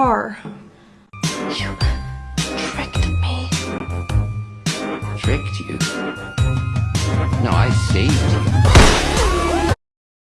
car. You tricked me. Tricked you? No, I saved you.